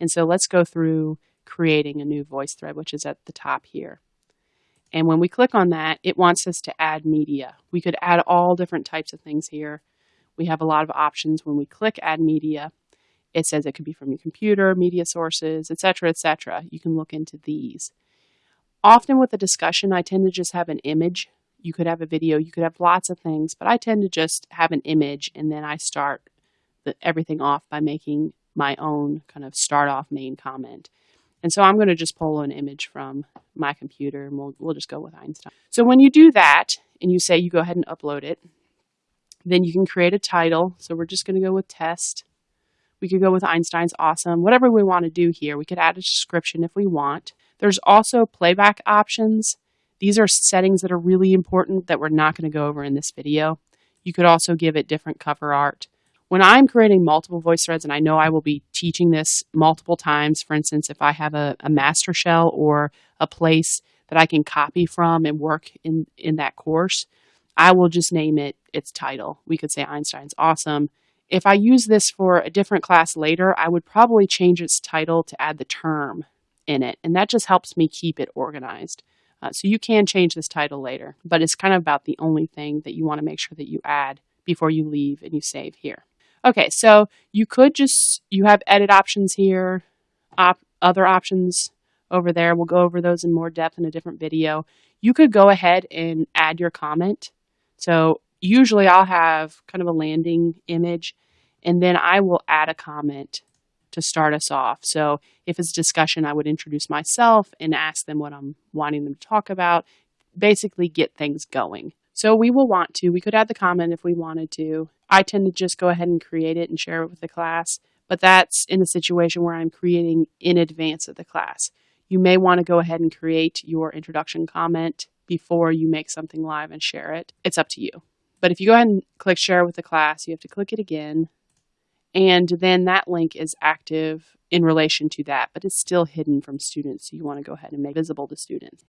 And so let's go through creating a new voice thread, which is at the top here. And when we click on that, it wants us to add media. We could add all different types of things here. We have a lot of options when we click add media. It says it could be from your computer, media sources, etc., etc. You can look into these. Often with a discussion, I tend to just have an image. You could have a video, you could have lots of things, but I tend to just have an image and then I start the, everything off by making my own kind of start off main comment. And so I'm going to just pull an image from my computer and we'll, we'll just go with Einstein. So when you do that and you say you go ahead and upload it, then you can create a title. So we're just going to go with test. We could go with Einstein's awesome, whatever we want to do here. We could add a description if we want. There's also playback options. These are settings that are really important that we're not going to go over in this video. You could also give it different cover art. When I'm creating multiple voice threads, and I know I will be teaching this multiple times, for instance, if I have a, a master shell or a place that I can copy from and work in, in that course, I will just name it its title. We could say Einstein's awesome. If I use this for a different class later, I would probably change its title to add the term in it. And that just helps me keep it organized. Uh, so you can change this title later, but it's kind of about the only thing that you want to make sure that you add before you leave and you save here. Okay, so you could just, you have edit options here, op, other options over there. We'll go over those in more depth in a different video. You could go ahead and add your comment. So usually I'll have kind of a landing image and then I will add a comment to start us off. So if it's a discussion, I would introduce myself and ask them what I'm wanting them to talk about, basically get things going. So we will want to, we could add the comment if we wanted to. I tend to just go ahead and create it and share it with the class, but that's in a situation where I'm creating in advance of the class. You may want to go ahead and create your introduction comment before you make something live and share it. It's up to you. But if you go ahead and click share with the class, you have to click it again. And then that link is active in relation to that, but it's still hidden from students. So you want to go ahead and make visible to students.